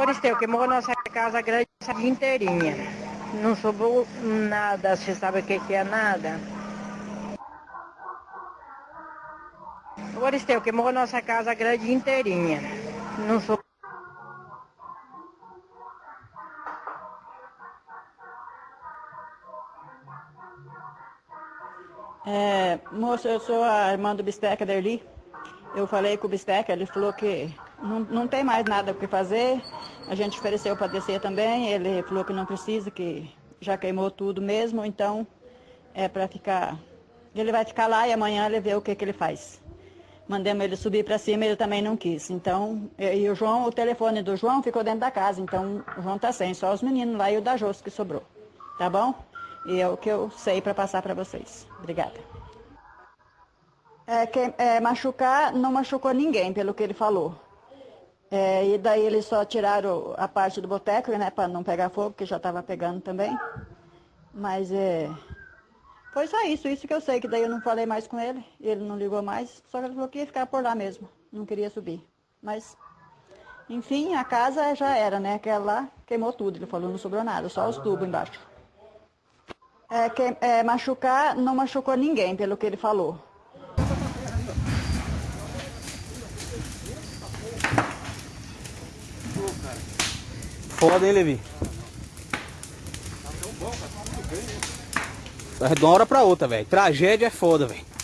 Aristeu queimou nossa casa grande inteirinha. Não sobrou nada, você sabe o que, que é nada? O Aristeu queimou nossa casa grande inteirinha. Não sobrou. É, moça, eu sou a irmã do Bisteca Derli. Eu falei com o Bisteca, ele falou que não, não tem mais nada o que fazer. A gente ofereceu para descer também, ele falou que não precisa, que já queimou tudo mesmo, então é para ficar. Ele vai ficar lá e amanhã ele vê o que, que ele faz. Mandamos ele subir para cima, ele também não quis. Então, e o João, o telefone do João ficou dentro da casa, então o João tá sem, só os meninos lá e o da Jôs que sobrou. Tá bom? E é o que eu sei para passar para vocês. Obrigada. É, que, é, machucar não machucou ninguém, pelo que ele falou. É, e daí eles só tiraram a parte do boteco, né, para não pegar fogo, que já estava pegando também. Mas é, foi só isso, isso que eu sei, que daí eu não falei mais com ele, ele não ligou mais, só que ele falou que ia ficar por lá mesmo, não queria subir. Mas, enfim, a casa já era, né, aquela lá queimou tudo, ele falou, não sobrou nada, só os tubos embaixo. É, que, é, machucar não machucou ninguém, pelo que ele falou. Foda, hein, Levi? Tá de uma hora pra outra, velho. Tragédia é foda, velho.